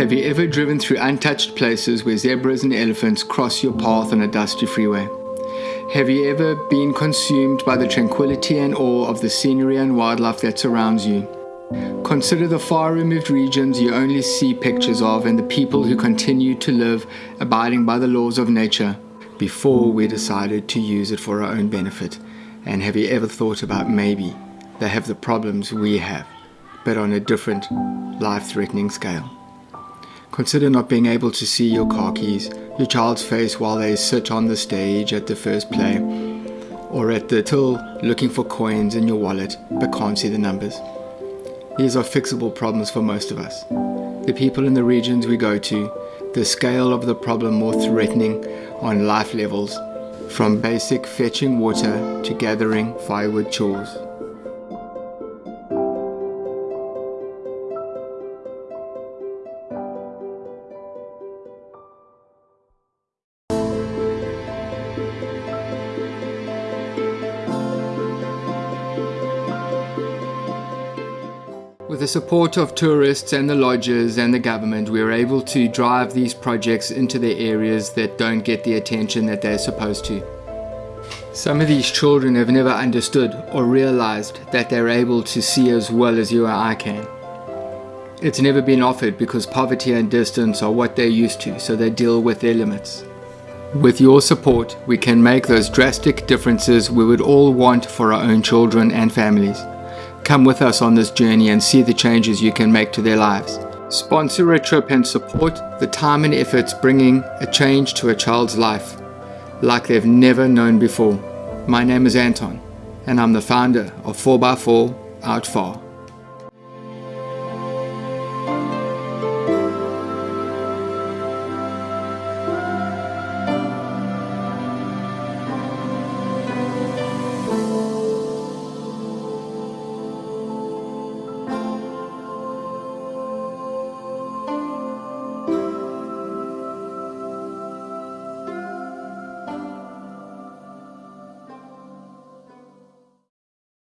Have you ever driven through untouched places where zebras and elephants cross your path on a dusty freeway? Have you ever been consumed by the tranquility and awe of the scenery and wildlife that surrounds you? Consider the far removed regions you only see pictures of and the people who continue to live abiding by the laws of nature before we decided to use it for our own benefit. And have you ever thought about maybe they have the problems we have, but on a different life threatening scale? Consider not being able to see your car keys, your child's face while they sit on the stage at the first play, or at the till looking for coins in your wallet but can't see the numbers. These are fixable problems for most of us. The people in the regions we go to, the scale of the problem more threatening on life levels, from basic fetching water to gathering firewood chores. With the support of tourists and the lodges and the government, we are able to drive these projects into the areas that don't get the attention that they're supposed to. Some of these children have never understood or realized that they're able to see as well as you or I can. It's never been offered because poverty and distance are what they're used to, so they deal with their limits. With your support, we can make those drastic differences we would all want for our own children and families. Come with us on this journey and see the changes you can make to their lives. Sponsor a trip and support the time and efforts bringing a change to a child's life like they've never known before. My name is Anton and I'm the founder of 4x4 Out Far.